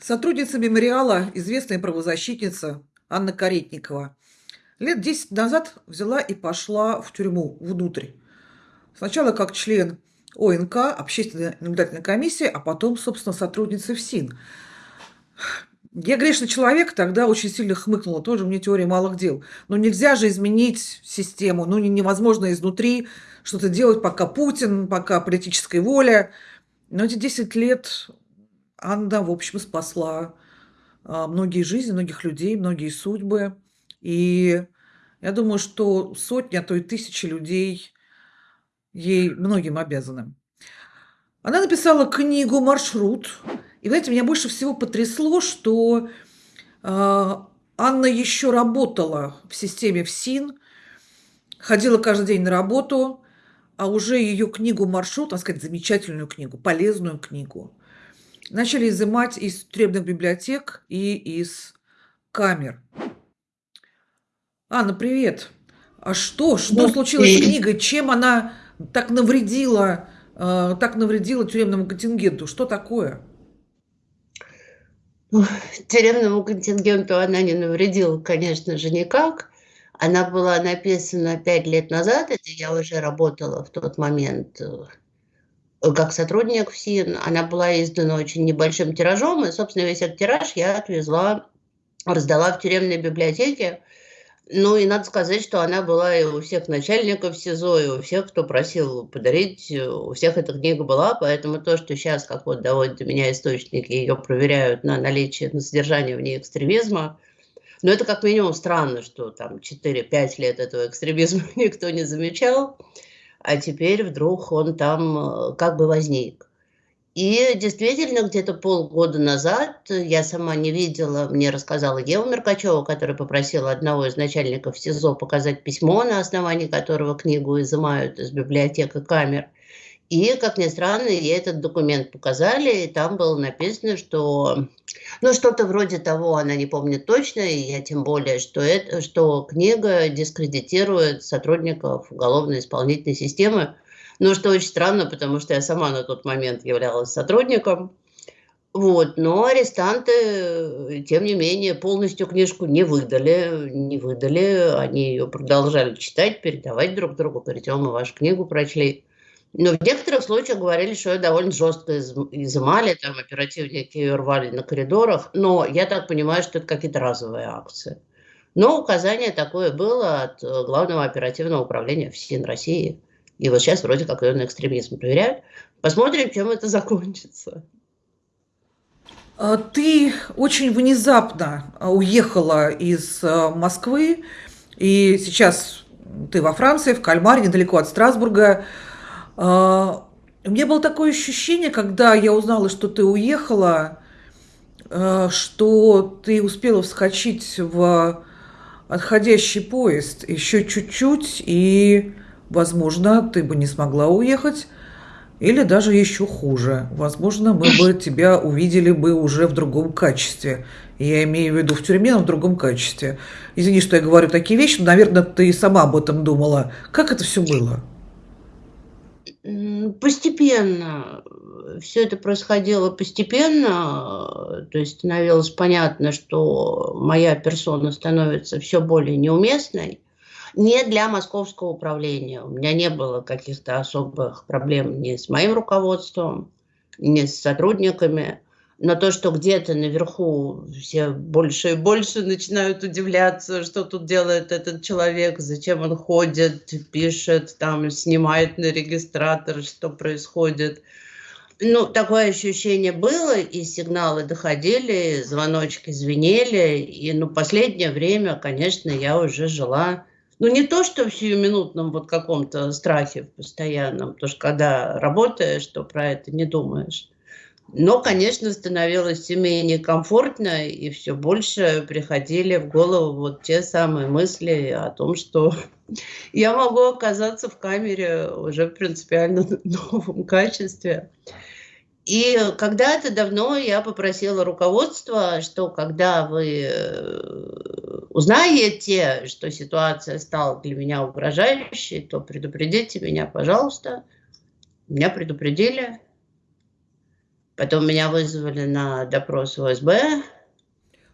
Сотрудница мемориала, известная правозащитница Анна Каретникова, лет 10 назад взяла и пошла в тюрьму внутрь. Сначала как член ОНК, Общественной наблюдательной комиссии, а потом, собственно, сотрудница ФСИН. Я грешный человек, тогда очень сильно хмыкнула, тоже мне теория малых дел. Но нельзя же изменить систему, ну невозможно изнутри что-то делать, пока Путин, пока политическая воля. Но эти 10 лет Анна, в общем, спасла а, многие жизни, многих людей, многие судьбы. И я думаю, что сотни, а то и тысячи людей ей многим обязаны. Она написала книгу «Маршрут». И, знаете, меня больше всего потрясло, что э, Анна еще работала в системе ФСИН, ходила каждый день на работу, а уже ее книгу «Маршрут», так сказать, замечательную книгу, полезную книгу, начали изымать из тюремных библиотек и из камер. Анна, привет. А что? Что ну, случилось с книгой? Чем она так навредила, э, так навредила тюремному контингенту? Что такое? Ну, тюремному контингенту она не навредила, конечно же, никак. Она была написана пять лет назад, это я уже работала в тот момент э, как сотрудник ФСИН. Она была издана очень небольшим тиражом, и, собственно, весь этот тираж я отвезла, раздала в тюремной библиотеке. Ну и надо сказать, что она была и у всех начальников СИЗО, и у всех, кто просил подарить, у всех эта книга была, поэтому то, что сейчас, как вот доводят до меня источники, ее проверяют на наличие, на содержание в ней экстремизма, но это как минимум странно, что там 4-5 лет этого экстремизма никто не замечал а теперь вдруг он там э, как бы возник. И действительно, где-то полгода назад я сама не видела, мне рассказала Ева Меркачева, которая попросила одного из начальников СИЗО показать письмо, на основании которого книгу изымают из библиотек и камер. И, как ни странно, ей этот документ показали, и там было написано, что, ну, что-то вроде того, она не помнит точно, и я тем более, что, это, что книга дискредитирует сотрудников уголовно-исполнительной системы, ну, что очень странно, потому что я сама на тот момент являлась сотрудником, вот, но арестанты, тем не менее, полностью книжку не выдали, не выдали, они ее продолжали читать, передавать друг другу, говорить, о, мы вашу книгу прочли. Но в некоторых случаях говорили, что ее довольно жестко изымали, там оперативники ее рвали на коридорах. Но я так понимаю, что это какие-то разовые акции. Но указание такое было от э, Главного оперативного управления ФСИН России. И вот сейчас вроде как ее на экстремизм проверяют. Посмотрим, чем это закончится. А, ты очень внезапно а, уехала из а, Москвы, и сейчас ты во Франции, в Кальмаре, недалеко от Страсбурга. А, у меня было такое ощущение, когда я узнала, что ты уехала, а, что ты успела вскочить в отходящий поезд еще чуть-чуть, и, возможно, ты бы не смогла уехать, или даже еще хуже. Возможно, мы бы тебя увидели бы уже в другом качестве. Я имею в виду в тюрьме, но в другом качестве. Извини, что я говорю такие вещи, но, наверное, ты сама об этом думала. Как это все было? Постепенно. Все это происходило постепенно. То есть становилось понятно, что моя персона становится все более неуместной. Не для московского управления. У меня не было каких-то особых проблем ни с моим руководством, ни с сотрудниками на то, что где-то наверху все больше и больше начинают удивляться, что тут делает этот человек, зачем он ходит, пишет, там, снимает на регистратор, что происходит. Ну, такое ощущение было, и сигналы доходили, звоночки звенели, и, ну, последнее время, конечно, я уже жила, ну, не то, что в сиюминутном вот каком-то страхе постоянном, потому что когда работаешь, то про это не думаешь. Но, конечно, становилось все менее комфортно, и все больше приходили в голову вот те самые мысли о том, что я могу оказаться в камере уже в принципиально новом качестве. И когда-то давно я попросила руководства, что когда вы э, узнаете, что ситуация стала для меня угрожающей, то предупредите меня, пожалуйста. Меня предупредили, Потом меня вызвали на допрос в ОСБ.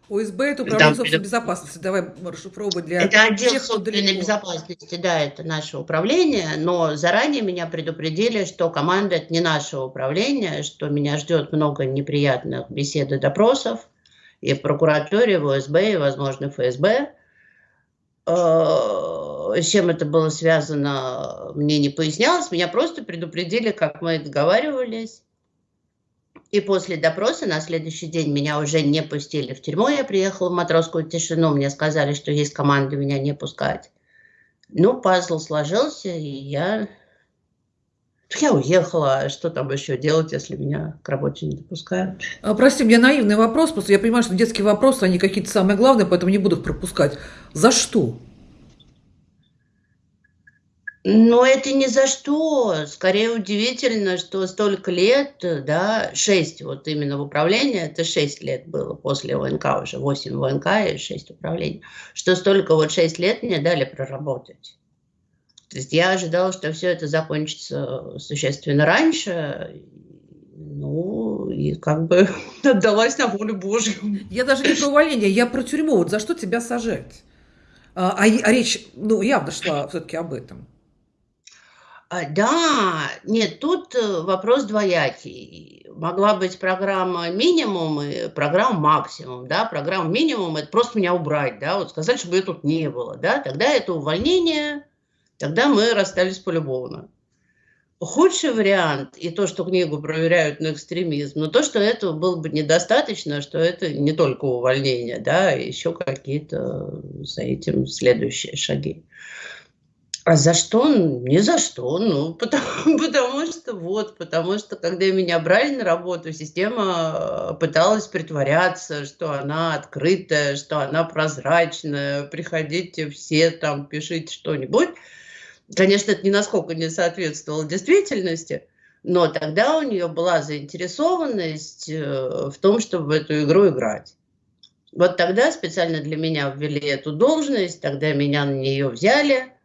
ОСБ – это управление собственной безопасности. Давай расшифровывать для Это отдел тех, собственной безопасности, да, это наше управление, но заранее меня предупредили, что команда – это не наше управление, что меня ждет много неприятных бесед и допросов и в прокуратуре, в ОСБ, и, возможно, в ФСБ. Э, с чем это было связано, мне не пояснялось. Меня просто предупредили, как мы договаривались. И после допроса на следующий день меня уже не пустили в тюрьму. Я приехала в матросскую тишину. Мне сказали, что есть команда меня не пускать. Ну, пазл сложился, и я... Я уехала. Что там еще делать, если меня к работе не допускают? А, прости, у меня наивный вопрос. Просто я понимаю, что детские вопросы, они какие-то самые главные, поэтому не буду их пропускать. За что? Но это ни за что. Скорее удивительно, что столько лет, да, шесть вот именно в управлении, это шесть лет было после ВНК уже, восемь ВНК и шесть управлений, что столько вот шесть лет мне дали проработать. То есть я ожидала, что все это закончится существенно раньше, ну, и как бы отдалась на волю Божью. Я даже не про увольнение, я про тюрьму. Вот за что тебя сажать? А, а, а речь, ну, явно шла все-таки об этом. А, да, нет, тут э, вопрос двоякий. Могла быть программа минимум и программа максимум, да, программа минимум – это просто меня убрать, да, вот сказать, чтобы ее тут не было, да, тогда это увольнение, тогда мы расстались полюбовно. Худший вариант, и то, что книгу проверяют на экстремизм, но то, что этого было бы недостаточно, что это не только увольнение, да, а еще какие-то за этим следующие шаги. А за что? Ни за что. Ну, потому, потому что вот, потому что когда меня брали на работу, система э, пыталась притворяться, что она открытая, что она прозрачная, приходите все там, пишите что-нибудь. Конечно, это ни насколько не соответствовало действительности, но тогда у нее была заинтересованность э, в том, чтобы в эту игру играть. Вот тогда специально для меня ввели эту должность, тогда меня на нее взяли –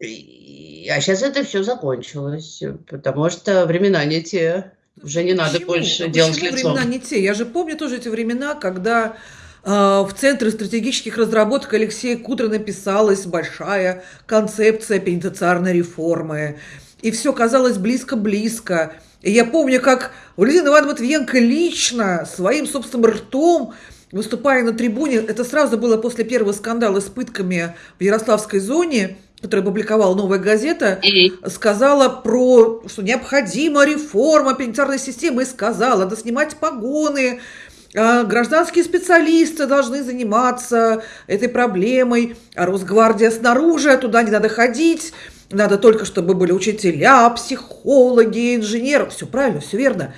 а сейчас это все закончилось, потому что времена не те. Уже не надо почему? больше а делать почему лицом. времена не те? Я же помню тоже эти времена, когда э, в Центре стратегических разработок Алексея Кудрина писалась большая концепция пенитенциарной реформы. И все казалось близко-близко. И я помню, как Валентина Ивановна Матвиенко лично своим собственным ртом выступая на трибуне, это сразу было после первого скандала с пытками в Ярославской зоне – которую опубликовала «Новая газета», mm-hmm. сказала про, что необходима реформа пенитенциарной системы, и сказала, надо снимать погоны, а гражданские специалисты должны заниматься этой проблемой, а Росгвардия снаружи, туда не надо ходить, надо только, чтобы были учителя, психологи, инженеры. Все правильно, все верно.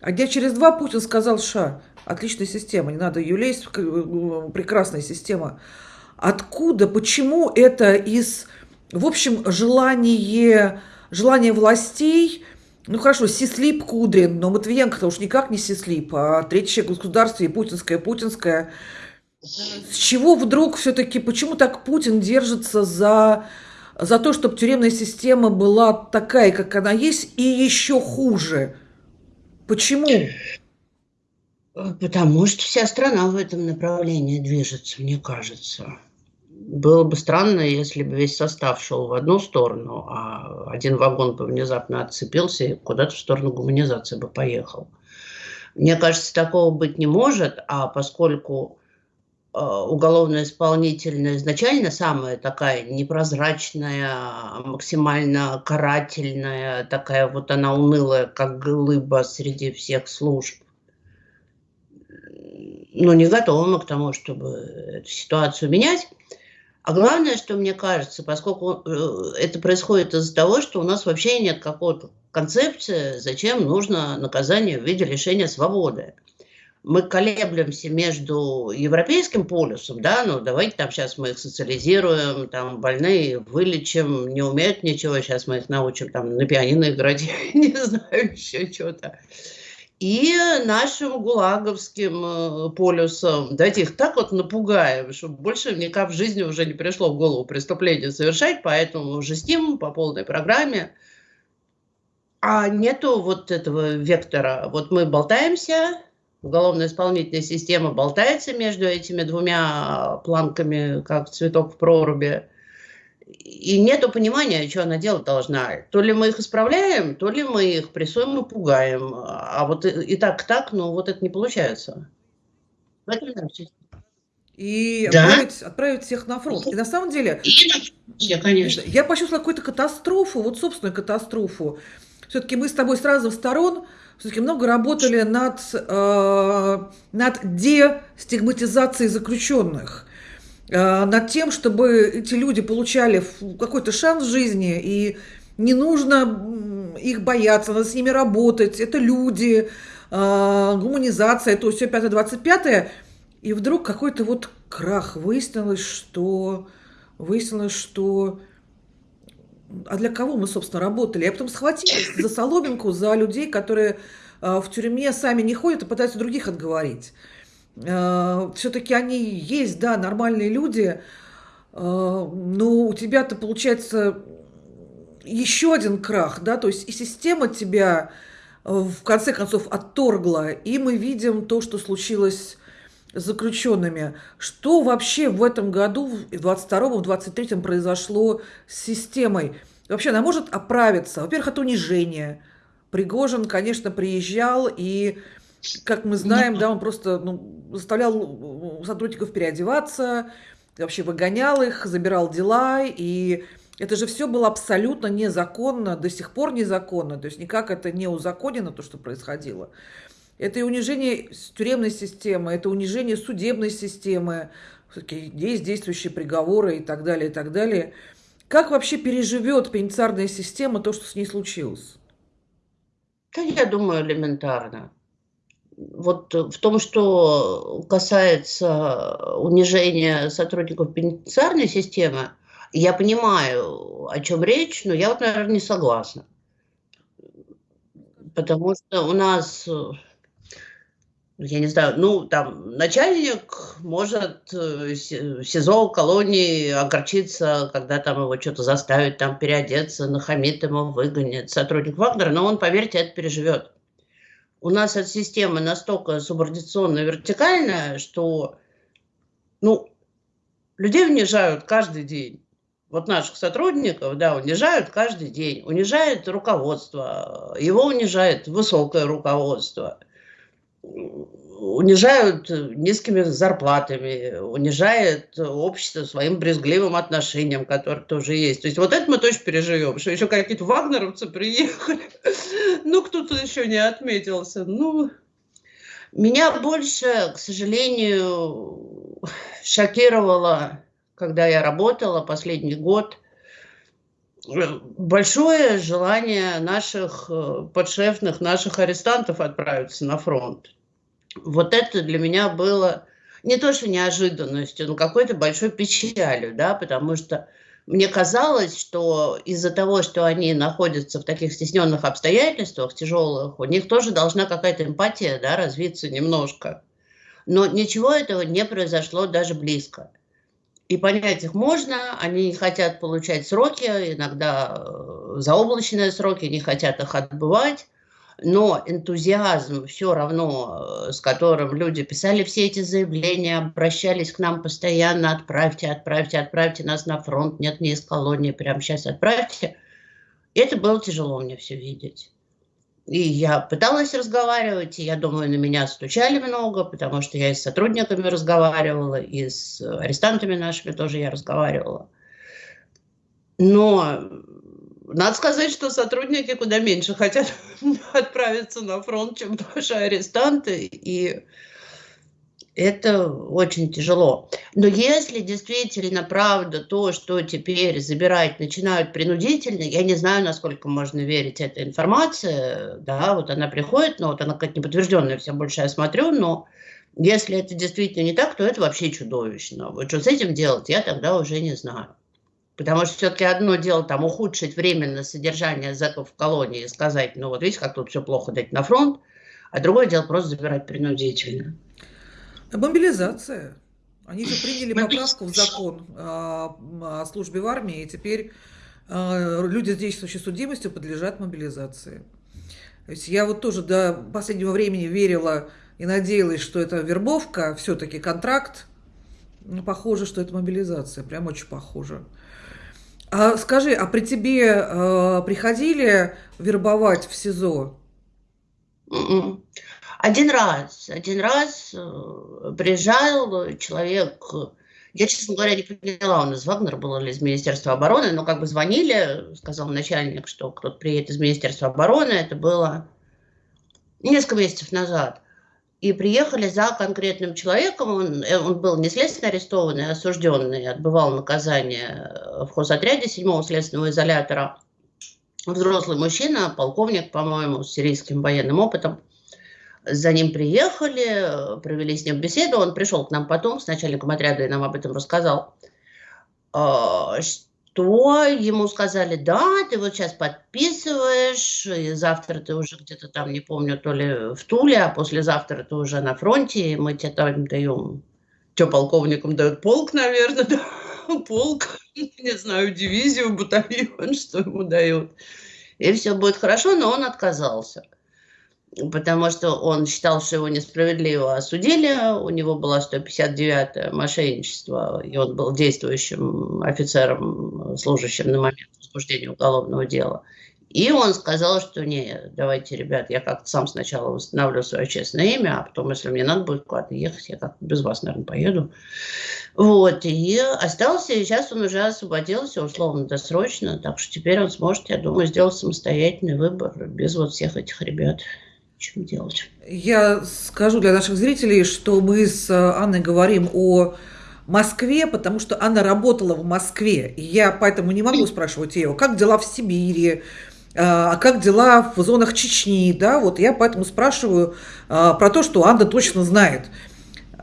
А где через два Путин сказал, ша, отличная система, не надо ее лезть, прекрасная система. Откуда, почему это из в общем, желание, желание властей, ну хорошо, Сислип Кудрин, но Матвиенко-то уж никак не Сислип, а третий человек в государстве, путинская, путинская. С чего вдруг все-таки, почему так Путин держится за, за то, чтобы тюремная система была такая, как она есть, и еще хуже? Почему? Потому что вся страна в этом направлении движется, мне кажется было бы странно, если бы весь состав шел в одну сторону, а один вагон бы внезапно отцепился и куда-то в сторону гуманизации бы поехал. Мне кажется, такого быть не может, а поскольку э, уголовная исполнительная изначально самая такая непрозрачная, максимально карательная, такая вот она унылая, как глыба среди всех служб, но не готова мы к тому, чтобы эту ситуацию менять. А главное, что мне кажется, поскольку э, это происходит из-за того, что у нас вообще нет какой-то концепции, зачем нужно наказание в виде лишения свободы. Мы колеблемся между европейским полюсом, да, ну давайте там сейчас мы их социализируем, там больные вылечим, не умеют ничего, сейчас мы их научим там на пианино играть, не знаю, еще что-то и нашим гулаговским э, полюсом. Давайте их так вот напугаем, чтобы больше никак в жизни уже не пришло в голову преступление совершать, поэтому жестим по полной программе. А нету вот этого вектора. Вот мы болтаемся, уголовно-исполнительная система болтается между этими двумя планками, как цветок в проруби. И нету понимания, что она делать должна. То ли мы их исправляем, то ли мы их прессуем и пугаем. А вот и, и так, так, ну вот это не получается. И да? отправить, отправить всех на фронт. И на самом деле, я, конечно. я почувствовала какую-то катастрофу, вот собственную катастрофу. Все-таки мы с тобой с разных сторон все-таки много работали над, э, над дестигматизацией заключенных, над тем, чтобы эти люди получали какой-то шанс в жизни, и не нужно их бояться, надо с ними работать, это люди, э, гуманизация, то все 5-25, и вдруг какой-то вот крах. Выяснилось, что... Выяснилось, что... А для кого мы, собственно, работали? Я потом схватилась за соломинку, за людей, которые э, в тюрьме сами не ходят и пытаются других отговорить. Э, Все-таки они есть, да, нормальные люди, э, но у тебя-то получается еще один крах, да, то есть и система тебя в конце концов отторгла, и мы видим то, что случилось заключенными. Что вообще в этом году, в 22-м, в 23-м произошло с системой? Вообще она может оправиться? Во-первых, от унижения. Пригожин, конечно, приезжал и, как мы знаем, да, он просто ну, заставлял сотрудников переодеваться, вообще выгонял их, забирал дела, и это же все было абсолютно незаконно, до сих пор незаконно, то есть никак это не узаконено, то, что происходило. Это и унижение тюремной системы, это унижение судебной системы, есть действующие приговоры и так далее, и так далее. Как вообще переживет пенитенциарная система то, что с ней случилось? Да, я думаю, элементарно. Вот в том, что касается унижения сотрудников пенитенциарной системы, я понимаю, о чем речь, но я вот, наверное, не согласна. Потому что у нас я не знаю, ну, там, начальник может э, в СИЗО колонии огорчиться, когда там его что-то заставят там переодеться, нахамит ему, выгонит сотрудник Вагнера, но он, поверьте, это переживет. У нас эта система настолько субординационная, вертикальная, что, ну, людей унижают каждый день. Вот наших сотрудников, да, унижают каждый день. Унижает руководство, его унижает высокое руководство – унижают низкими зарплатами, унижает общество своим брезгливым отношением, которое тоже есть. То есть вот это мы точно переживем, что еще какие-то вагнеровцы приехали, ну кто-то еще не отметился. Ну, меня больше, к сожалению, шокировало, когда я работала последний год, большое желание наших э, подшефных, наших арестантов отправиться на фронт. Вот это для меня было не то что неожиданностью, но какой-то большой печалью, да, потому что мне казалось, что из-за того, что они находятся в таких стесненных обстоятельствах, тяжелых, у них тоже должна какая-то эмпатия да, развиться немножко. Но ничего этого не произошло даже близко. И понять их можно, они хотят получать сроки, иногда э, заоблачные сроки, не хотят их отбывать, но энтузиазм все равно, э, с которым люди писали все эти заявления, обращались к нам постоянно, отправьте, отправьте, отправьте нас на фронт, нет, не из колонии, прямо сейчас отправьте. это было тяжело мне все видеть. И я пыталась разговаривать, и я думаю, на меня стучали много, потому что я и с сотрудниками разговаривала, и с арестантами нашими тоже я разговаривала. Но надо сказать, что сотрудники куда меньше хотят отправиться на фронт, чем наши арестанты. И это очень тяжело. Но если действительно правда то, что теперь забирать начинают принудительно, я не знаю, насколько можно верить этой информации, да, вот она приходит, но вот она как-то неподтвержденная, все больше я смотрю, но если это действительно не так, то это вообще чудовищно. Вот что с этим делать, я тогда уже не знаю. Потому что все-таки одно дело там ухудшить временно содержание зэков в колонии и сказать, ну вот видите, как тут все плохо дать на фронт, а другое дело просто забирать принудительно. Мобилизация. Они же приняли поправку в закон о службе в армии, и теперь а, люди с действующей судимостью подлежат мобилизации. То есть я вот тоже до последнего времени верила и надеялась, что это вербовка, все-таки контракт. Ну, похоже, что это мобилизация, прям очень похоже. А скажи, а при тебе э, приходили вербовать в СИЗО? М-м. Один раз, один раз э, приезжал человек, я, честно говоря, не поняла, он из Вагнера был или из Министерства обороны, но как бы звонили, сказал начальник, что кто-то приедет из Министерства обороны, это было несколько месяцев назад. И приехали за конкретным человеком, он, э, он был не следственно арестованный, а осужденный, отбывал наказание в хозотряде 7-го следственного изолятора. Взрослый мужчина, полковник, по-моему, с сирийским военным опытом. За ним приехали, провели с ним беседу. Он пришел к нам потом с начальником отряда и нам об этом рассказал. А, что ему сказали, да, ты вот сейчас подписываешь, и завтра ты уже где-то там, не помню, то ли в Туле, а послезавтра ты уже на фронте, и мы тебе там даем, что полковникам дают полк, наверное, да, полк, не знаю, дивизию, батальон, что ему дают. И все будет хорошо, но он отказался потому что он считал, что его несправедливо осудили, у него было 159-е мошенничество, и он был действующим офицером, служащим на момент возбуждения уголовного дела. И он сказал, что не, давайте, ребят, я как-то сам сначала восстановлю свое честное имя, а потом, если мне надо будет куда-то ехать, я как-то без вас, наверное, поеду. Вот, и остался, и сейчас он уже освободился, условно-досрочно, так что теперь он сможет, я думаю, сделать самостоятельный выбор без вот всех этих ребят чем делать. Я скажу для наших зрителей, что мы с Анной говорим о Москве, потому что она работала в Москве. И я поэтому не могу спрашивать ее, как дела в Сибири, а как дела в зонах Чечни, да, вот я поэтому спрашиваю а, про то, что Анна точно знает.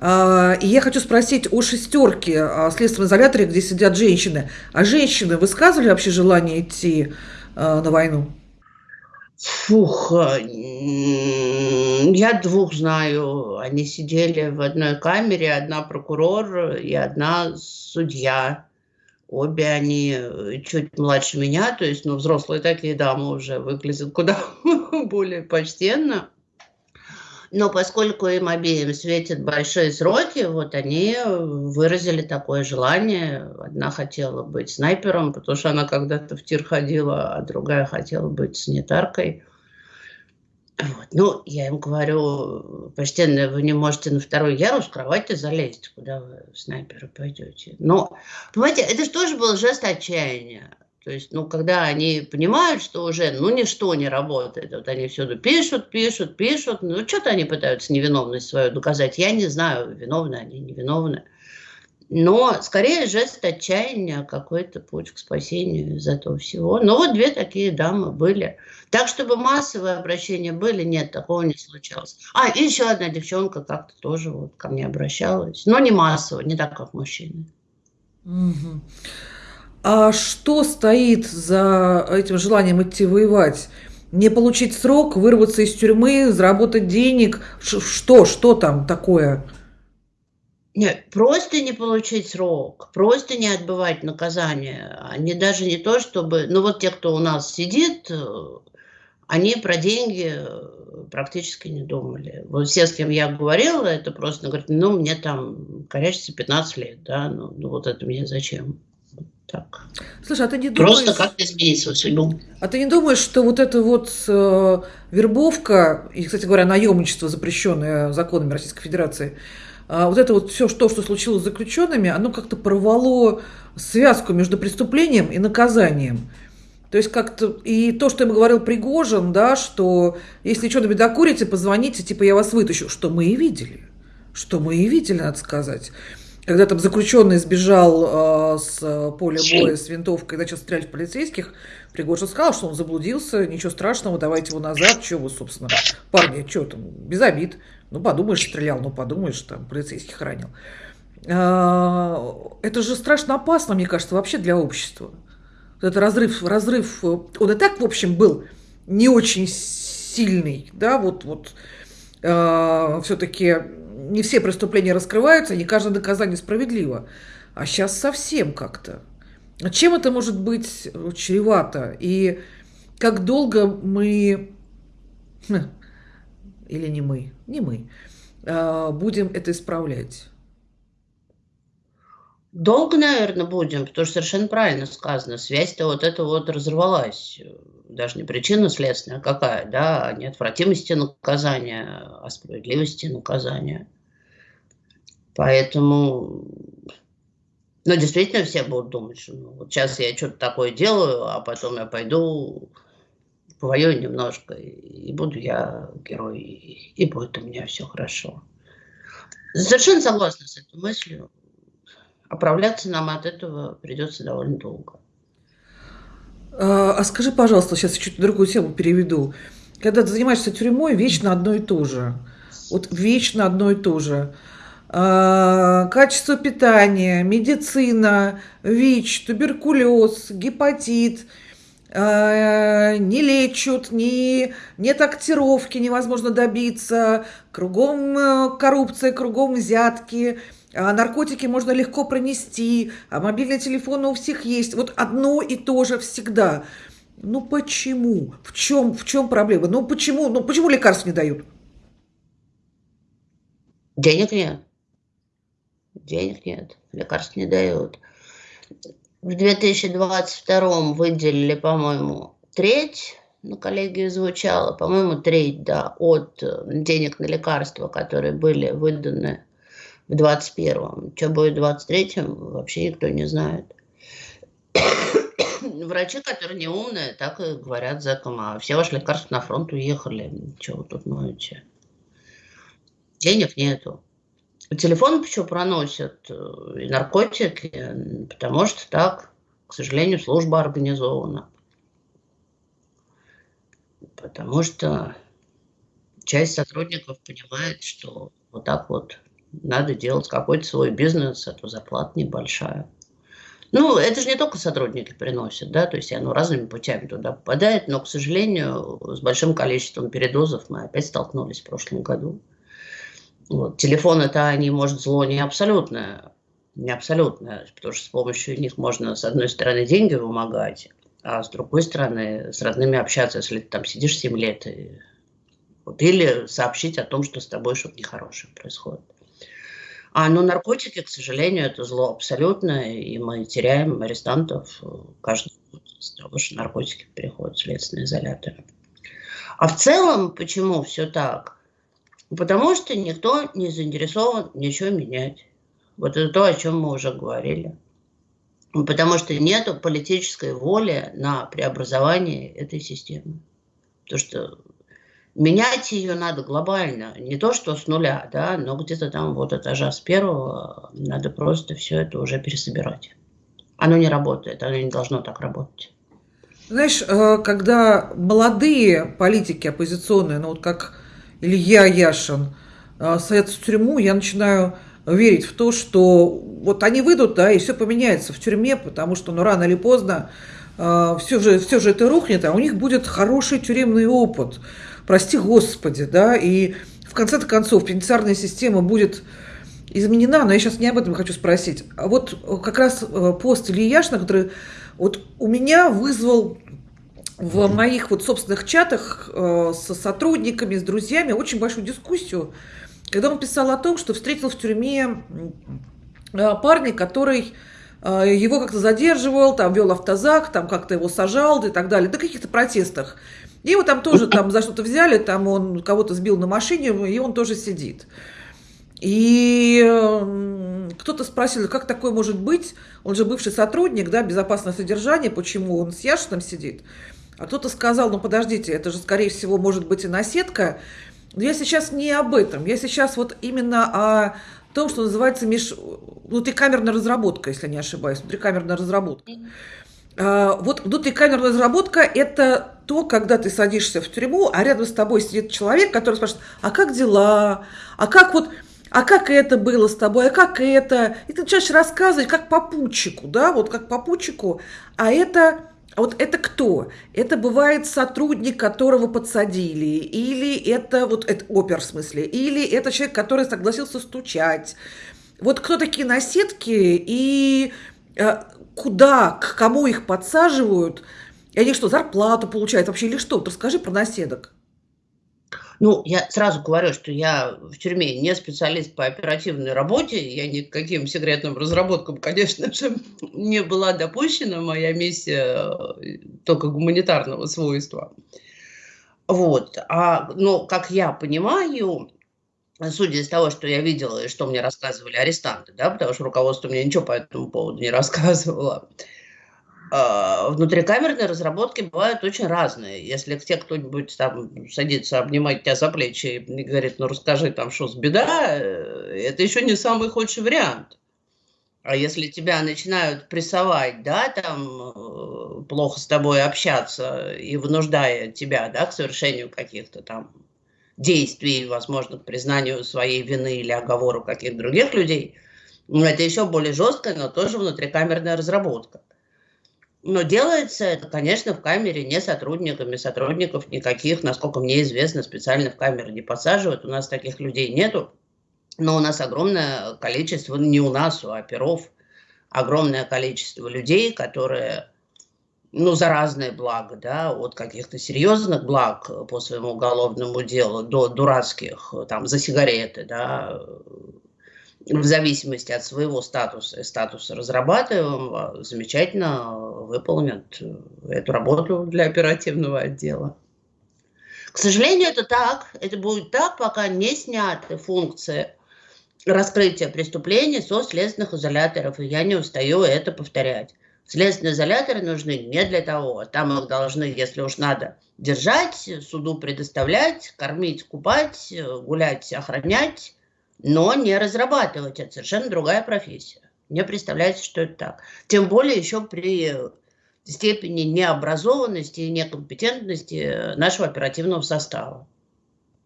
И я хочу спросить о шестерке о следственном изоляторе, где сидят женщины. А женщины высказывали вообще желание идти на войну? Фух, я двух знаю. Они сидели в одной камере, одна прокурор и одна судья. Обе они э, чуть младше меня, то есть, ну, взрослые такие дамы уже выглядят куда более почтенно. Но поскольку им обеим светят большие сроки, вот они выразили такое желание. Одна хотела быть снайпером, потому что она когда-то в тир ходила, а другая хотела быть санитаркой. Вот. Ну, я им говорю, почтенная, вы не можете на второй ярус кровати залезть, куда вы снайперы пойдете. Но, понимаете, это же тоже был жест отчаяния. То есть, ну, когда они понимают, что уже, ну, ничто не работает, вот они всюду пишут, пишут, пишут, ну, что-то они пытаются невиновность свою доказать. Я не знаю, виновны они, невиновны. Но скорее жест отчаяния, какой-то путь к спасению из этого всего. Но вот две такие дамы были. Так, чтобы массовые обращения были, нет, такого не случалось. А, и еще одна девчонка как-то тоже вот ко мне обращалась. Но не массово, не так, как мужчины. Угу. А что стоит за этим желанием идти воевать? Не получить срок, вырваться из тюрьмы, заработать денег? Что, что там такое? Нет, просто не получить срок, просто не отбывать наказание. Они даже не то, чтобы... Ну вот те, кто у нас сидит, они про деньги практически не думали. Вот все, с кем я говорила, это просто говорят, ну, мне там, конечно, 15 лет, да, ну, ну вот это мне зачем? Так. Слушай, а ты не думаешь... Просто как изменить свою судьбу. А ты не думаешь, что вот эта вот э, вербовка, и, кстати говоря, наемничество, запрещенное законами Российской Федерации, э, вот это вот все, что, что случилось с заключенными, оно как-то порвало связку между преступлением и наказанием. То есть как-то и то, что ему говорил Пригожин, да, что если что набедокурите, позвоните, типа я вас вытащу, что мы и видели. Что мы и видели, надо сказать. Когда там заключенный сбежал э, с поля боя с винтовкой и начал стрелять в полицейских, Пригожин сказал, что он заблудился, ничего страшного, давайте его назад. Чего вы, собственно, парни, что там, без обид. Ну, подумаешь, стрелял, ну, подумаешь, там, полицейских ранил. Э, это же страшно опасно, мне кажется, вообще для общества. Вот это разрыв, разрыв, он и так, в общем, был не очень сильный, да, вот, вот э, все-таки не все преступления раскрываются, не каждое наказание справедливо. А сейчас совсем как-то. Чем это может быть чревато? И как долго мы, хм, или не мы, не мы, а, будем это исправлять? Долго, наверное, будем, потому что совершенно правильно сказано. Связь-то вот эта вот разорвалась. Даже не причина следственная какая, да, о неотвратимости наказания, о справедливости наказания. Поэтому, ну, действительно, все будут думать, что ну, вот сейчас я что-то такое делаю, а потом я пойду повоюю немножко, и буду я герой, и будет у меня все хорошо. Совершенно согласна с этой мыслью. Оправляться нам от этого придется довольно долго. А, а скажи, пожалуйста, сейчас чуть другую тему переведу. Когда ты занимаешься тюрьмой, вечно одно и то же. Вот вечно одно и то же. А, качество питания, медицина, ВИЧ, туберкулез, гепатит – а, не лечат, не, нет актировки, невозможно добиться, кругом э, коррупция, кругом взятки, а наркотики можно легко пронести, а мобильные телефоны у всех есть. Вот одно и то же всегда. Ну почему? В чем, в чем проблема? Ну почему, ну почему лекарств не дают? Денег нет. Денег нет. Лекарств не дают. В 2022 выделили, по-моему, треть, на коллегии звучало, по-моему, треть, да, от э, денег на лекарства, которые были выданы в 2021. Что будет в 2023, вообще никто не знает. Врачи, которые не умные, так и говорят зэкам, а все ваши лекарства на фронт уехали. Чего вы тут ноете? Денег нету. Телефон почему проносят э, и наркотики, потому что так, к сожалению, служба организована. Потому что часть сотрудников понимает, что вот так вот надо делать какой-то свой бизнес, а то зарплата небольшая. Ну, это же не только сотрудники приносят, да, то есть оно разными путями туда попадает, но, к сожалению, с большим количеством передозов мы опять столкнулись в прошлом году. Вот. Телефон это они, может, зло не абсолютное, не абсолютное, потому что с помощью них можно, с одной стороны, деньги вымогать, а с другой стороны, с родными общаться, если ты там сидишь 7 лет. И... Вот. Или сообщить о том, что с тобой что-то нехорошее происходит. А ну, наркотики, к сожалению, это зло абсолютное, и мы теряем арестантов каждый год из-за того, что наркотики переходят в следственные изоляторы. А в целом, почему все так? Потому что никто не заинтересован ничего менять. Вот это то, о чем мы уже говорили. Потому что нет политической воли на преобразование этой системы. Потому что менять ее надо глобально. Не то, что с нуля, да, но где-то там вот этажа с первого надо просто все это уже пересобирать. Оно не работает, оно не должно так работать. Знаешь, э, когда молодые политики оппозиционные, ну вот как Илья Яшин а, садятся в тюрьму, я начинаю верить в то, что вот они выйдут, да, и все поменяется в тюрьме, потому что, ну, рано или поздно э, все, же, все же это рухнет, а у них будет хороший тюремный опыт. Прости Господи, да, и в конце концов пенитенциарная система будет изменена, но я сейчас не об этом хочу спросить. А вот как раз э, пост Ильи Яшина, который вот у меня вызвал в моих вот собственных чатах э, со сотрудниками, с друзьями очень большую дискуссию, когда он писал о том, что встретил в тюрьме э, парня, который э, его как-то задерживал, там вел автозак, там как-то его сажал и так далее, на каких-то протестах. И его там тоже там за что-то взяли, там он кого-то сбил на машине, и он тоже сидит. И кто-то спросил, как такое может быть? Он же бывший сотрудник, да, безопасное содержание, почему он с Яшином сидит? А кто-то сказал, ну подождите, это же, скорее всего, может быть и наседка. Но я сейчас не об этом. Я сейчас вот именно о том, что называется меж... внутрикамерная разработка, если не ошибаюсь. Внутрикамерная разработка. А, вот внутрикамерная разработка – это то, когда ты садишься в тюрьму, а рядом с тобой сидит человек, который спрашивает, а как дела? А как вот а как это было с тобой, а как это? И ты начинаешь рассказывать, как попутчику, да, вот как попутчику, а это а вот это кто? Это бывает сотрудник, которого подсадили, или это вот это опер в смысле, или это человек, который согласился стучать. Вот кто такие наседки и э, куда, к кому их подсаживают? И они что, зарплату получают вообще или что? Вот расскажи про наседок. Ну, я сразу говорю, что я в тюрьме не специалист по оперативной работе, я ни к каким секретным разработкам, конечно же, не была допущена, моя миссия э, только гуманитарного свойства. Вот, а, но, как я понимаю, судя из того, что я видела и что мне рассказывали арестанты, да, потому что руководство мне ничего по этому поводу не рассказывало, внутрикамерные разработки бывают очень разные. Если к кто-нибудь там садится обнимать тебя за плечи и говорит, ну расскажи там, что с беда, э, это еще не самый худший вариант. А если тебя начинают прессовать, да, там, э, плохо с тобой общаться и вынуждая тебя, да, к совершению каких-то там действий, возможно, к признанию своей вины или оговору каких-то других людей, ну, это еще более жесткая, но тоже внутрикамерная разработка. Но делается это, конечно, в камере не сотрудниками, сотрудников никаких, насколько мне известно, специально в камеры не посаживают, у нас таких людей нету, но у нас огромное количество, не у нас, у оперов, огромное количество людей, которые, ну, за разные блага, да, от каких-то серьезных благ по своему уголовному делу до дурацких, там, за сигареты, да, в зависимости от своего статуса и статуса разрабатываемого, замечательно выполнят эту работу для оперативного отдела. К сожалению, это так. Это будет так, пока не сняты функции раскрытия преступлений со следственных изоляторов. И я не устаю это повторять. Следственные изоляторы нужны не для того. Там их должны, если уж надо, держать, суду предоставлять, кормить, купать, гулять, охранять, но не разрабатывать. Это совершенно другая профессия. Мне представляется, что это так. Тем более еще при степени необразованности и некомпетентности нашего оперативного состава.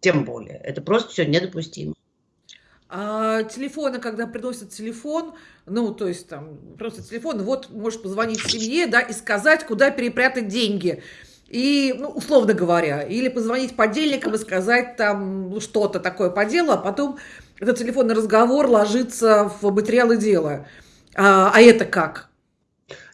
Тем более. Это просто все недопустимо. А телефоны, когда приносят телефон, ну, то есть там просто телефон, вот можешь позвонить семье, да, и сказать, куда перепрятать деньги. И, ну, условно говоря, или позвонить подельникам и сказать там что-то такое по делу, а потом этот телефонный разговор ложится в материалы дела. А, а это как?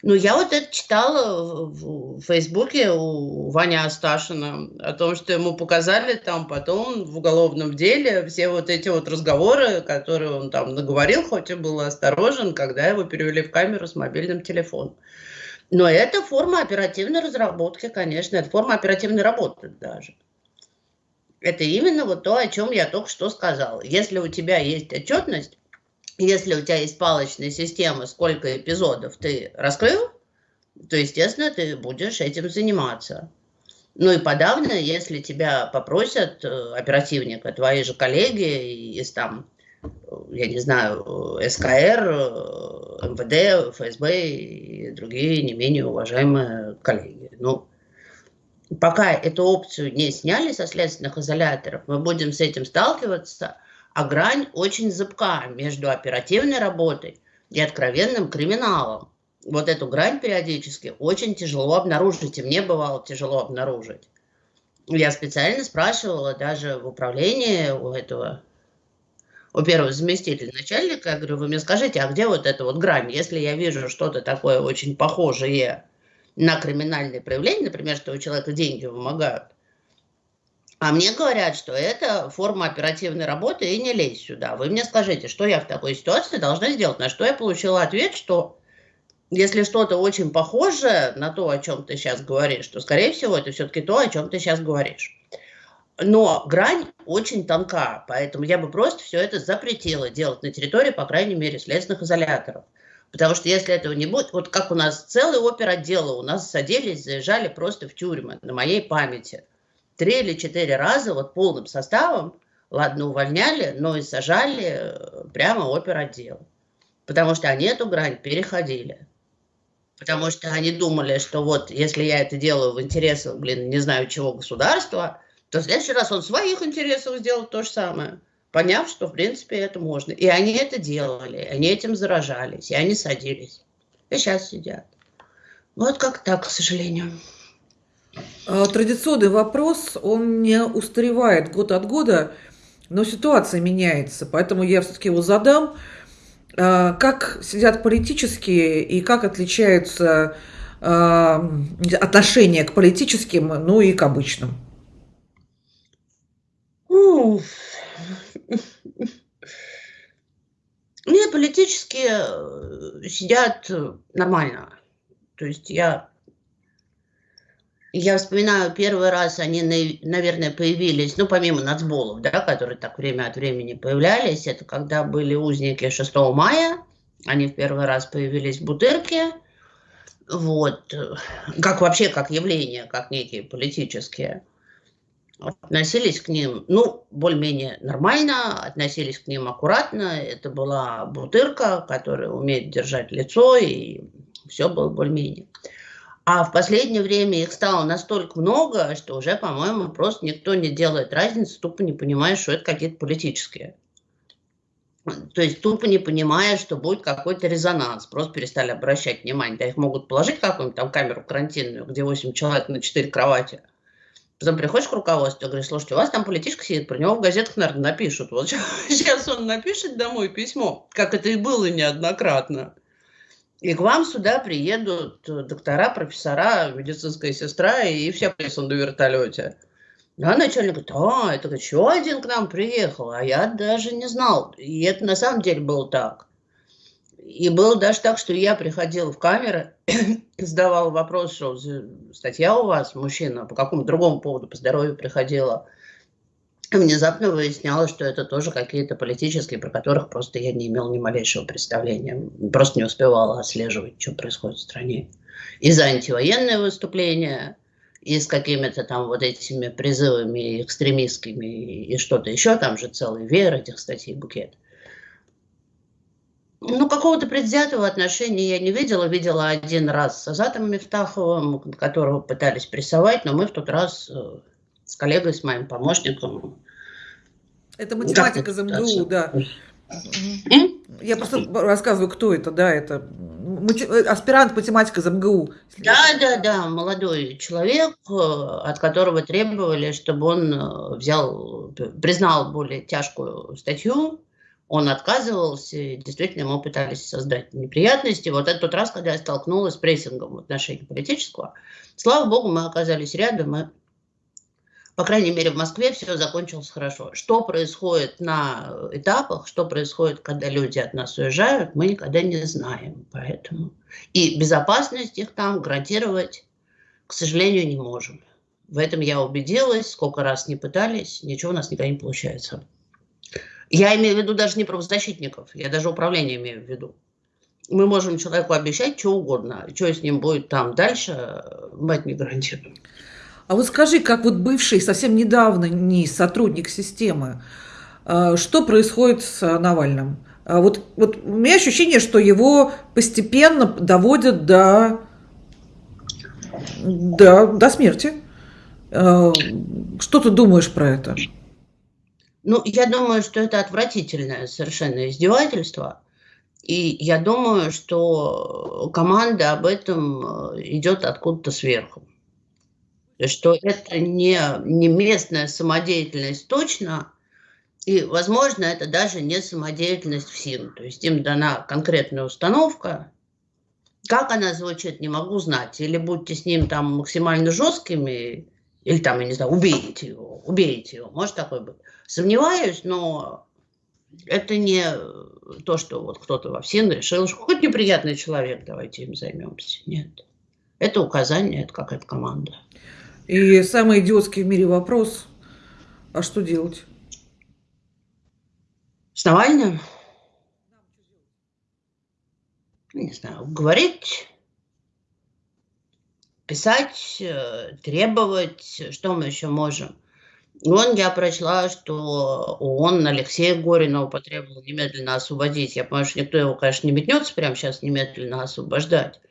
Ну, я вот это читала в Фейсбуке у Вани Асташина о том, что ему показали там потом в уголовном деле все вот эти вот разговоры, которые он там наговорил, хоть и был осторожен, когда его перевели в камеру с мобильным телефоном. Но это форма оперативной разработки, конечно, это форма оперативной работы даже. Это именно вот то, о чем я только что сказала. Если у тебя есть отчетность, если у тебя есть палочная система, сколько эпизодов ты раскрыл, то, естественно, ты будешь этим заниматься. Ну и подавно, если тебя попросят э, оперативника, твои же коллеги из там, я не знаю, СКР, э, МВД, ФСБ и другие не менее уважаемые коллеги. Ну, пока эту опцию не сняли со следственных изоляторов, мы будем с этим сталкиваться, а грань очень зыбка между оперативной работой и откровенным криминалом. Вот эту грань периодически очень тяжело обнаружить, и мне бывало тяжело обнаружить. Я специально спрашивала даже в управлении у этого, у первого заместителя начальника, я говорю, вы мне скажите, а где вот эта вот грань? Если я вижу что-то такое очень похожее на криминальные проявления, например, что у человека деньги вымогают, а мне говорят, что это форма оперативной работы, и не лезь сюда. Вы мне скажите, что я в такой ситуации должна сделать? На что я получила ответ, что если что-то очень похожее на то, о чем ты сейчас говоришь, то, скорее всего, это все-таки то, о чем ты сейчас говоришь. Но грань очень тонка, поэтому я бы просто все это запретила делать на территории, по крайней мере, следственных изоляторов. Потому что если этого не будет, вот как у нас целый оперотдел, у нас садились, заезжали просто в тюрьмы, на моей памяти. Три или четыре раза вот полным составом, ладно, увольняли, но и сажали э, прямо оперотдел. Потому что они эту грань переходили. Потому что они думали, что вот если я это делаю в интересах, блин, не знаю чего государства, то в следующий раз он в своих интересах сделает то же самое поняв, что, в принципе, это можно. И они это делали, они этим заражались, и они садились. И сейчас сидят. Вот как так, к сожалению. А, традиционный вопрос, он не устаревает год от года, но ситуация меняется, поэтому я все-таки его задам. А, как сидят политические и как отличаются а, отношения к политическим, ну и к обычным? Не, политические э, сидят нормально. То есть я я вспоминаю, первый раз они, наверное, появились, ну, помимо нацболов, да, которые так время от времени появлялись, это когда были узники 6 мая, они в первый раз появились в Бутырке, вот, как вообще, как явление, как некие политические, относились к ним, ну, более-менее нормально, относились к ним аккуратно, это была Бутырка, которая умеет держать лицо, и все было более-менее. А в последнее время их стало настолько много, что уже, по-моему, просто никто не делает разницы, тупо не понимая, что это какие-то политические. То есть тупо не понимая, что будет какой-то резонанс. Просто перестали обращать внимание. Да их могут положить какую-нибудь там камеру карантинную, где 8 человек на 4 кровати. Потом приходишь к руководству говоришь, слушайте, у вас там политичка сидит, про него в газетах, наверное, напишут. Вот сейчас он напишет домой письмо, как это и было неоднократно. И к вам сюда приедут э, доктора, профессора, медицинская сестра и все присут на вертолете. Да, начальник говорит, а, это еще один к нам приехал, а я даже не знал. И это на самом деле было так. И было даже так, что я приходила в камеры, задавала вопрос, что статья у вас, мужчина, по какому другому поводу, по здоровью приходила – внезапно выяснялось, что это тоже какие-то политические, про которых просто я не имел ни малейшего представления. Просто не успевала отслеживать, что происходит в стране. И за антивоенные выступления, и с какими-то там вот этими призывами экстремистскими, и что-то еще, там же целый веер этих статей букет. Ну, какого-то предвзятого отношения я не видела. Видела один раз с Азатом Мифтаховым, которого пытались прессовать, но мы в тот раз э, с коллегой, с моим помощником. Это математика из МГУ, да. Я просто рассказываю, кто это, да, это аспирант математика из МГУ. Да, да, да, молодой человек, э, от которого требовали, чтобы он э, взял, признал более тяжкую статью, он отказывался, и действительно ему пытались создать неприятности. Вот это тот раз, когда я столкнулась с прессингом в отношении политического. Слава богу, мы оказались рядом, и по крайней мере, в Москве все закончилось хорошо. Что происходит на этапах, что происходит, когда люди от нас уезжают, мы никогда не знаем. Поэтому и безопасность их там гарантировать, к сожалению, не можем. В этом я убедилась, сколько раз не пытались, ничего у нас никогда не получается. Я имею в виду даже не правозащитников, я даже управление имею в виду. Мы можем человеку обещать что угодно, что с ним будет там дальше, мы не гарантируем. А вот скажи, как вот бывший совсем недавно не сотрудник системы, а, что происходит с Навальным? А вот, вот у меня ощущение, что его постепенно доводят до, до, до смерти. А, что ты думаешь про это? Ну, я думаю, что это отвратительное совершенно издевательство. И я думаю, что команда об этом э, идет откуда-то сверху что это не, не местная самодеятельность точно, и, возможно, это даже не самодеятельность в силу. То есть им дана конкретная установка. Как она звучит, не могу знать. Или будьте с ним там максимально жесткими, или там, я не знаю, убейте его, убейте его. Может такое быть. Сомневаюсь, но это не то, что вот кто-то во всем решил, что хоть неприятный человек, давайте им займемся. Нет. Это указание, это какая-то команда. И самый идиотский в мире вопрос, а что делать? С Навальным? Не знаю, говорить, писать, э, требовать, что мы еще можем. Вон я прочла, что ООН Алексея Горинова потребовал немедленно освободить. Я понимаю, что никто его, конечно, не метнется прямо сейчас немедленно освобождать.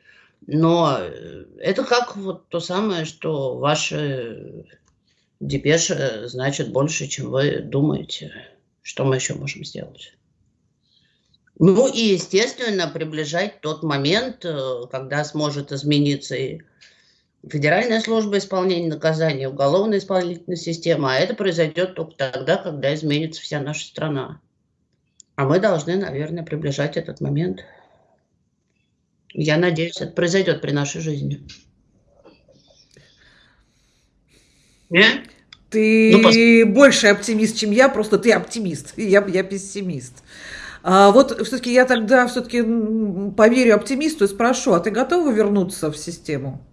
Но э, это как вот то самое, что ваши депеши значит больше, чем вы думаете. Что мы еще можем сделать? Ну и, естественно, приближать тот момент, э, когда сможет измениться и Федеральная служба исполнения наказания, уголовная исполнительная система, а это произойдет только тогда, когда изменится вся наша страна. А мы должны, наверное, приближать этот момент. Я надеюсь, это произойдет при нашей жизни. Не? Ты ну, больше оптимист, чем я, просто ты оптимист, я, я пессимист. А вот все-таки я тогда все-таки поверю оптимисту и спрошу, а ты готова вернуться в систему?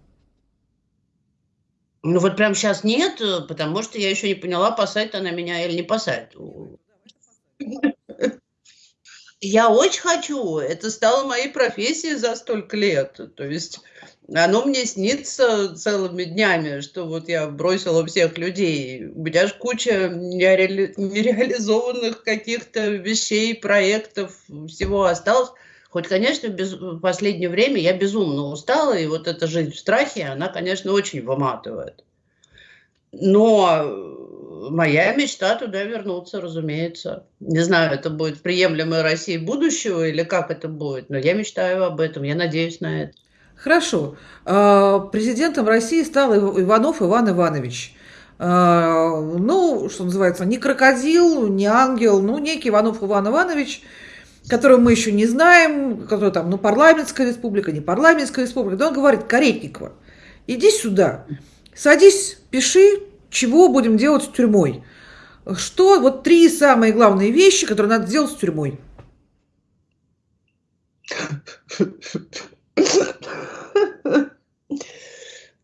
Ну вот прямо сейчас нет, потому что я еще не поняла, посадит она меня или не посадит. Я очень хочу. Это стало моей профессией за столько лет. То есть оно мне снится целыми днями, что вот я бросила всех людей. У меня же куча нереали... нереализованных каких-то вещей, проектов, всего осталось. Хоть, конечно, без... в последнее время я безумно устала, и вот эта жизнь в страхе, она, конечно, очень выматывает. Но моя мечта туда вернуться, разумеется. Не знаю, это будет приемлемая Россия будущего или как это будет, но я мечтаю об этом, я надеюсь на это. Хорошо. А, президентом России стал Иванов Иван Иванович. А, ну, что называется, не крокодил, не ангел, ну, некий Иванов Иван Иванович, которого мы еще не знаем, который там, ну, парламентская республика, не парламентская республика. Но он говорит, Каретникова, иди сюда, садись, пиши, чего будем делать с тюрьмой. Что, вот три самые главные вещи, которые надо сделать с тюрьмой.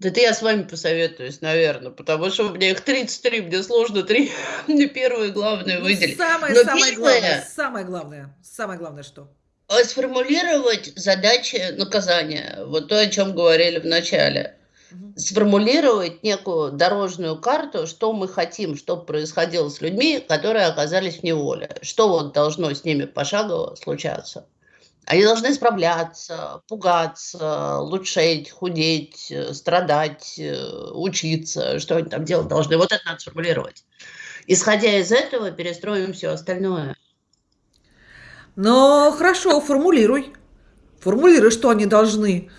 Да это я с вами посоветуюсь, наверное, потому что у меня их 33, мне сложно три, мне первое главное ну, выделить. Самое, Но самое первое, главное, самое главное, самое главное что? Сформулировать задачи наказания, вот то, о чем говорили в начале. Сформулировать некую дорожную карту, что мы хотим, чтобы происходило с людьми, которые оказались в неволе. Что вот должно с ними пошагово случаться. Они должны справляться, пугаться, лучшеть, худеть, э, страдать, э, учиться, что они там делать должны. Вот это надо сформулировать. Исходя из этого, перестроим все остальное. Но хорошо, формулируй. Формулируй, что они должны.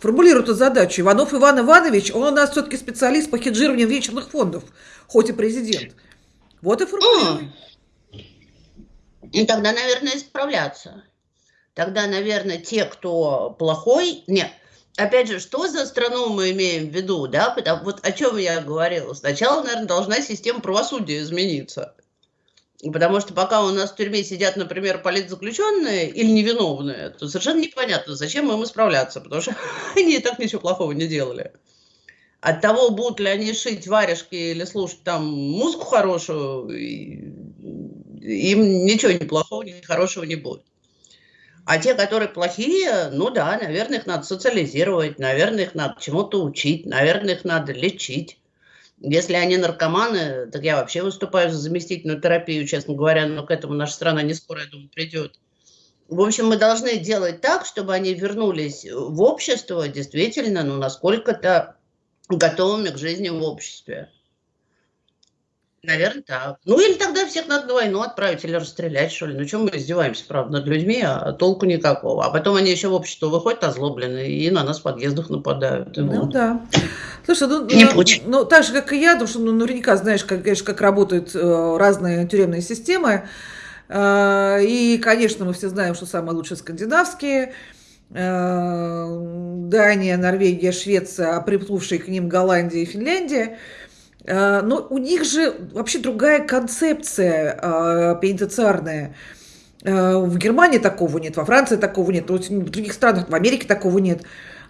Формулируй эту задачу. Иванов Иван Иванович, он у нас все-таки специалист по хеджированию вечерных фондов, хоть и президент. Вот и формулируй. И тогда, наверное, справляться тогда, наверное, те, кто плохой, нет, опять же, что за страну мы имеем в виду, да, потому вот о чем я говорила. Сначала, наверное, должна система правосудия измениться. Потому что пока у нас в тюрьме сидят, например, политзаключенные или невиновные, то совершенно непонятно, зачем им исправляться, потому что они и так ничего плохого не делали. От того, будут ли они шить варежки или слушать там музыку хорошую, им ничего ни плохого, ни хорошего не будет. А те, которые плохие, ну да, наверное, их надо социализировать, наверное, их надо чему-то учить, наверное, их надо лечить. Если они наркоманы, так я вообще выступаю за заместительную терапию, честно говоря, но к этому наша страна не скоро, я думаю, придет. В общем, мы должны делать так, чтобы они вернулись в общество действительно, ну, насколько-то готовыми к жизни в обществе. Наверное, так. Ну, или тогда всех надо на войну отправить или расстрелять, что ли. Ну, чем мы издеваемся, правда, над людьми, а толку никакого. А потом они еще в общество выходят озлобленные и на нас в подъездах нападают. Ну, вот. да. Слушай, ну, Не ну, ну, так же, как и я, потому что ну, наверняка знаешь, как, конечно, как работают э, разные тюремные системы. Э, и, конечно, мы все знаем, что самые лучшие скандинавские. Э, Дания, Норвегия, Швеция, а приплывшие к ним Голландия и Финляндия – но у них же вообще другая концепция э, пенитенциарная. Э, в Германии такого нет, во Франции такого нет, в других странах, в Америке такого нет.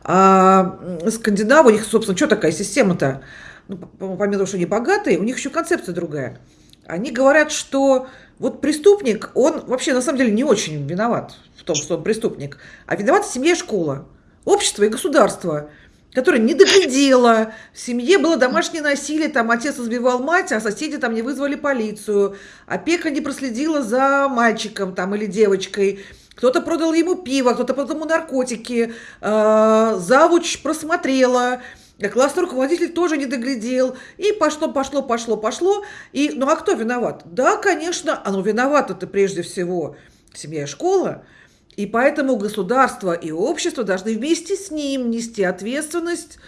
А Скандинавы, у них, собственно, что такая система-то? Ну, помимо того, что они богатые, у них еще концепция другая. Они говорят, что вот преступник, он вообще на самом деле не очень виноват в том, что он преступник, а виноват семья и школа, общество и государство – которая не доглядела, в семье было домашнее насилие, там отец избивал мать, а соседи там не вызвали полицию, опека не проследила за мальчиком там или девочкой, кто-то продал ему пиво, кто-то продал ему наркотики, э, завуч просмотрела, классный руководитель тоже не доглядел, и пошло, пошло, пошло, пошло, и, ну а кто виноват? Да, конечно, оно виновато-то прежде всего. Семья и школа, и поэтому государство и общество должны вместе с ним нести ответственность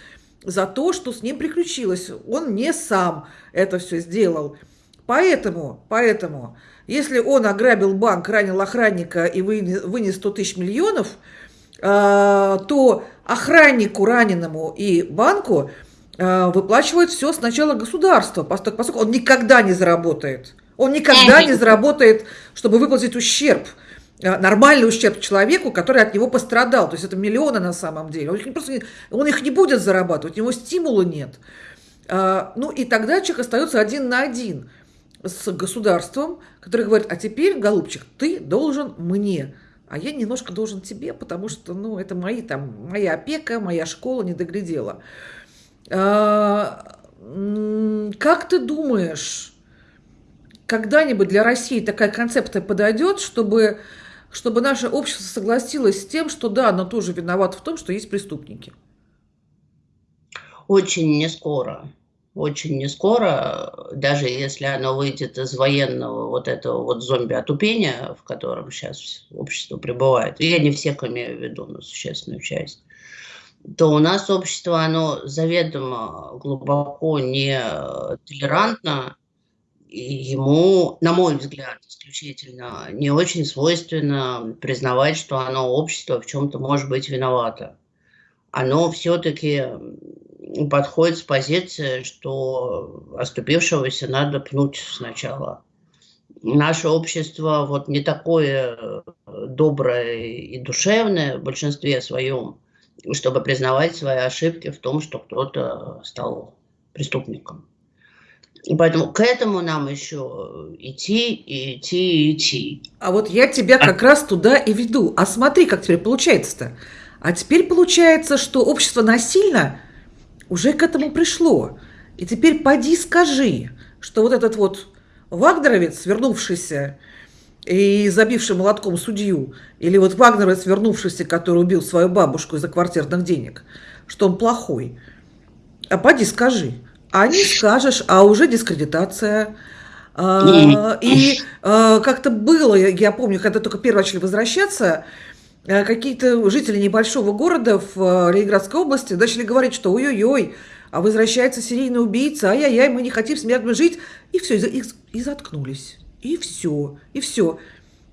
за то, что с ним приключилось. Он не сам это все сделал. Поэтому, поэтому, если он ограбил банк, ранил охранника и вынес 100 тысяч миллионов, а, то охраннику раненому и банку а, выплачивает все сначала государство, поскольку он никогда не заработает. Он никогда не заработает, чтобы выплатить ущерб нормальный ущерб человеку, который от него пострадал. То есть это миллионы на самом деле. Он их, просто, он их не будет зарабатывать, у него стимула нет. Ну и тогда человек остается один на один с государством, который говорит, а теперь, голубчик, ты должен мне, а я немножко должен тебе, потому что, ну, это мои, там, моя опека, моя школа не доглядела. А, как ты думаешь, когда-нибудь для России такая концепция подойдет, чтобы, чтобы наше общество согласилось с тем, что да, оно тоже виновато в том, что есть преступники? Очень не скоро очень не скоро, даже если оно выйдет из военного вот этого вот зомби-отупения, в котором сейчас общество пребывает, я не всех имею в виду, но существенную часть, то у нас общество, оно заведомо глубоко не толерантно, ему, на мой взгляд, исключительно не очень свойственно признавать, что оно, общество, в чем-то может быть виновато. Оно все-таки подходит с позиции, что оступившегося надо пнуть сначала. Наше общество вот не такое э, доброе и душевное в большинстве своем, чтобы признавать свои ошибки в том, что кто-то стал преступником. И поэтому к этому нам еще идти, и идти, и идти. А вот я тебя как а... раз туда и веду. А смотри, как теперь получается-то. А теперь получается, что общество насильно уже к этому пришло. И теперь поди скажи, что вот этот вот Вагнеровец, вернувшийся и забивший молотком судью, или вот Вагнеровец, вернувшийся, который убил свою бабушку из-за квартирных денег, что он плохой. А поди скажи. А не скажешь, а уже дискредитация. А, и а, как-то было, я помню, когда только первые начали возвращаться, Э, какие-то жители небольшого города в Ленинградской области начали говорить, что ой-ой-ой, а возвращается серийный убийца, ай-яй-яй, мы не хотим с мирно жить. И все, и, и заткнулись. И все, и все.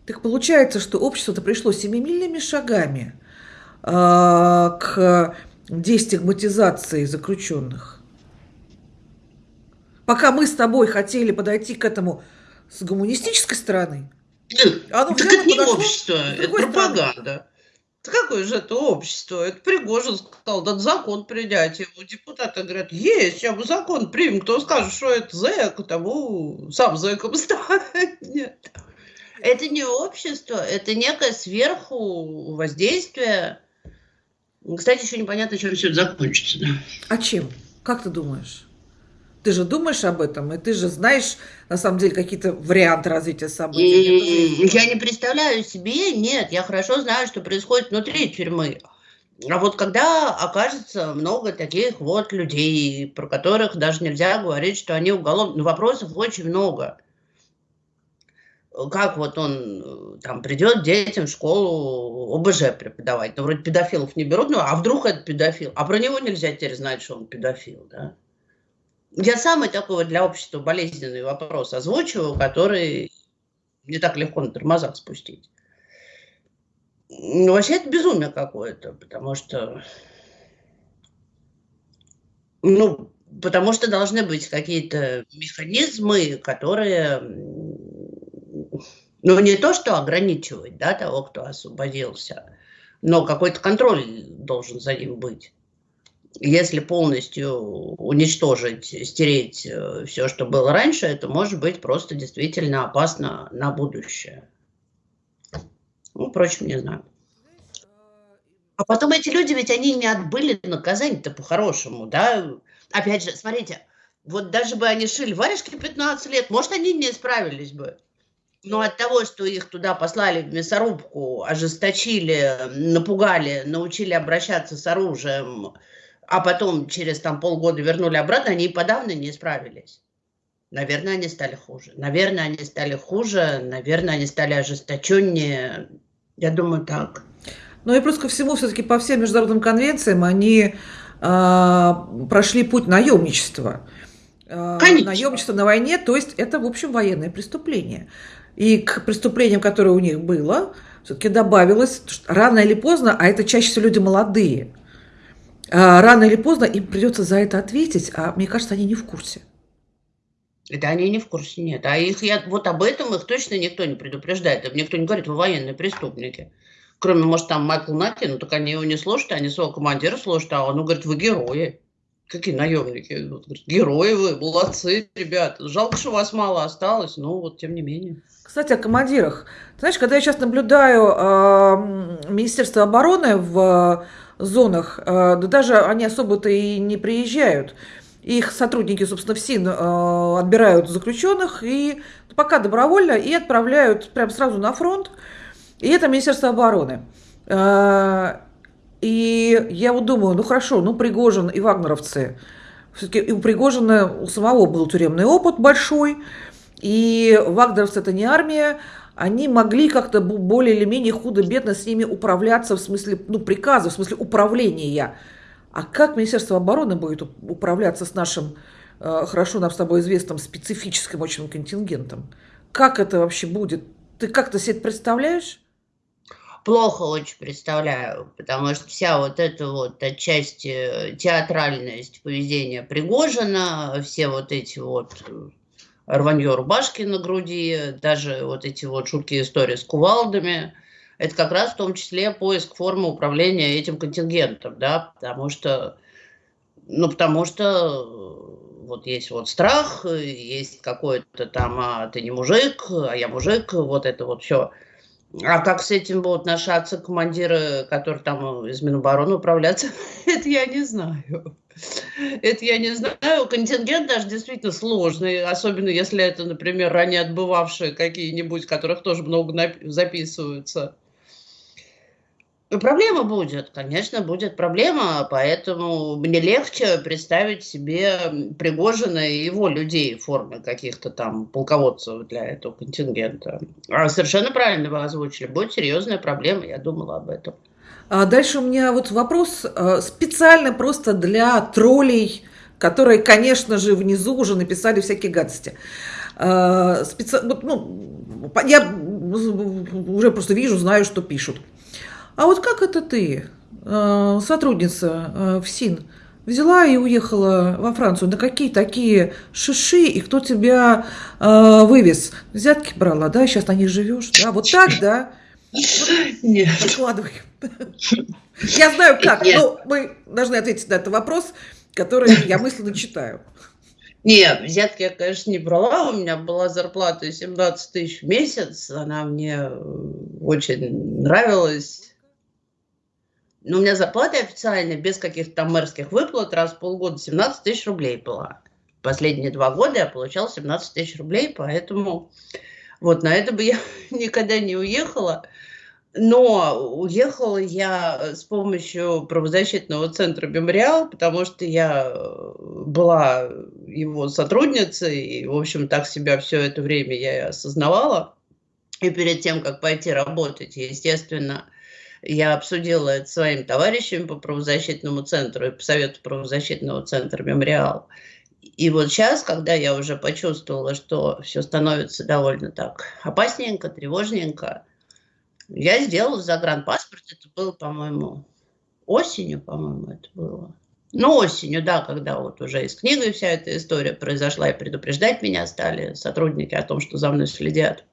Так получается, что общество-то пришло семимильными шагами э, к дестигматизации заключенных. Пока мы с тобой хотели подойти к этому с гуманистической стороны, оно так это не общество, это пропаганда. Да какое же это общество? Это Пригожин сказал, да закон принять. Ему депутаты говорят, есть, сейчас мы закон примем. Кто скажет, что это зэк, тому сам зэком станет. Это не общество, это некое сверху воздействие. Кстати, еще непонятно, чем все это закончится. Да? А чем? Как ты думаешь? Ты же думаешь об этом, и ты же знаешь, на самом деле, какие-то варианты развития событий. Я не представляю себе, нет, я хорошо знаю, что происходит внутри тюрьмы. А вот когда окажется много таких вот людей, про которых даже нельзя говорить, что они уголовные, ну, вопросов очень много. Как вот он там придет детям в школу ОБЖ преподавать, ну, вроде педофилов не берут, ну, а вдруг это педофил? А про него нельзя теперь знать, что он педофил, да? Я самый такой для общества болезненный вопрос озвучиваю, который не так легко на тормозах спустить. Ну, вообще это безумие какое-то, потому что, ну, потому что должны быть какие-то механизмы, которые, ну, не то, что ограничивать, да, того, кто освободился, но какой-то контроль должен за ним быть если полностью уничтожить, стереть э, все, что было раньше, это может быть просто действительно опасно на будущее. Ну, впрочем, не знаю. А потом эти люди, ведь они не отбыли наказание-то по-хорошему, да? Опять же, смотрите, вот даже бы они шили варежки 15 лет, может, они не справились бы. Но от того, что их туда послали в мясорубку, ожесточили, напугали, научили обращаться с оружием, а потом через там полгода вернули обратно, они и подавно не справились. Наверное, они стали хуже. Наверное, они стали хуже, наверное, они стали ожесточеннее. Я думаю, так. Ну и плюс ко всему, все-таки по всем международным конвенциям они э, прошли путь наемничества. э, Конечно. наемничество на войне, то есть это, в общем, военное преступление. И к преступлениям, которое у них было, все-таки добавилось, рано или поздно, а это чаще всего люди молодые, а, рано или поздно им придется за это ответить, а мне кажется, они не в курсе. Это они не в курсе, нет. А их я, вот об этом их точно никто не предупреждает. Им никто не говорит, вы военные преступники. Кроме, может, там Майкл Наки, ну так они его не слушают, они своего командира слушают, а он говорит, вы герои. Какие наемники? Вот, говорит, герои вы, молодцы, ребята. Жалко, что вас мало осталось, но вот тем не менее. Кстати, о командирах. Ты знаешь, когда я сейчас наблюдаю э, Министерство обороны в зонах, э, да даже они особо-то и не приезжают. Их сотрудники, собственно, в СИН э, отбирают заключенных и пока добровольно и отправляют прямо сразу на фронт. И это Министерство обороны. Э, и я вот думаю, ну хорошо, ну Пригожин и вагнеровцы. Все-таки у Пригожина у самого был тюремный опыт большой. И вагнеровцы это не армия. Они могли как-то более или менее худо-бедно с ними управляться в смысле, ну, приказа, в смысле управления. А как Министерство обороны будет управляться с нашим, э, хорошо нам с тобой известным, специфическим очень контингентом? Как это вообще будет? Ты как-то себе это представляешь? Плохо очень представляю, потому что вся вот эта вот отчасти театральность поведения Пригожина, все вот эти вот рванье рубашки на груди, даже вот эти вот жуткие истории с кувалдами – это как раз в том числе поиск формы управления этим контингентом, да, потому что, ну, потому что э, вот есть вот страх, есть какой-то там, а ты не мужик, а я мужик, вот это вот все. А как с этим будут наши отцы-командиры, которые там из Минобороны управляться, это я не знаю. Это я не знаю. Контингент даже действительно сложный, особенно если это, например, ранее отбывавшие какие-нибудь, которых тоже много записываются. Проблема будет, конечно, будет проблема, поэтому мне легче представить себе Пригожина и его людей в форме каких-то там полководцев для этого контингента. А совершенно правильно вы озвучили, будет серьезная проблема, я думала об этом. А дальше у меня вот вопрос э, специально просто для троллей, которые, конечно же, внизу уже написали всякие гадости. Э, специ... ну, я уже просто вижу, знаю, что пишут. А вот как это ты, э, сотрудница в СИН, взяла и уехала во Францию? На какие такие шиши и кто тебя вывез? Взятки брала, да? Сейчас на них живешь, да? Вот так, да? Нет. Выкладывай. Я знаю как, но мы должны ответить на этот вопрос, который я мысленно читаю. Не, взятки я, конечно, не брала. У меня была зарплата 17 тысяч в месяц. Она мне очень нравилась. Но у меня зарплата официальная, без каких-то там мэрских выплат, раз в полгода 17 тысяч рублей была. Последние два года я получала 17 тысяч рублей, поэтому вот на это бы я никогда не уехала. Но уехала я с помощью правозащитного центра «Мемориал», потому что я была его сотрудницей, и, в общем, так себя все это время я и осознавала. И перед тем, как пойти работать, естественно, я обсудила это своим товарищами по правозащитному центру и по совету правозащитного центра «Мемориал». И вот сейчас, когда я уже почувствовала, что все становится довольно так опасненько, тревожненько, я сделала загранпаспорт. Это было, по-моему, осенью, по-моему, это было. Ну, осенью, да, когда вот уже из книги вся эта история произошла, и предупреждать меня стали сотрудники о том, что за мной следят.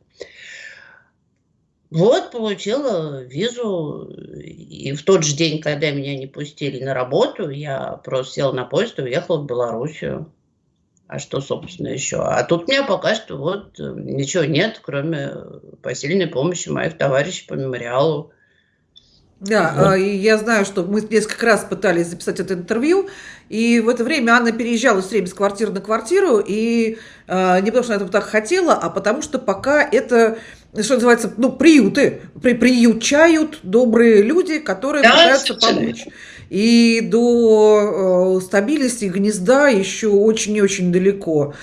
Вот, получила визу, и в тот же день, когда меня не пустили на работу, я просто села на поезд и уехала в Белоруссию. А что, собственно, еще? А тут у меня пока что вот ничего нет, кроме посильной помощи моих товарищей по мемориалу. Да, вот. А, я знаю, что мы несколько раз пытались записать это интервью, и в это время Анна переезжала все время с квартиры на квартиру, и э, не потому что она этого так хотела, а потому что пока это что называется, ну, приюты, при, приютчают добрые люди, которые да, пытаются помочь. И до э, стабильности гнезда еще очень и очень далеко.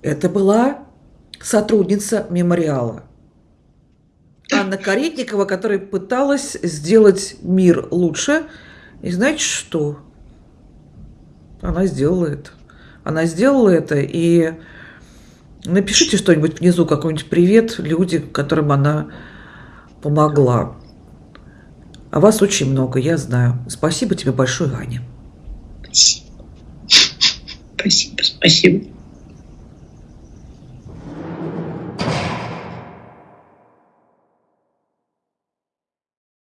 Это была сотрудница мемориала. Анна Каретникова, которая пыталась сделать мир лучше. И знаете что? Она сделала это. она сделала это, и напишите что-нибудь внизу, какой-нибудь привет людям, которым она помогла. А вас очень много, я знаю. Спасибо тебе большое, Аня. Спасибо. Спасибо, спасибо.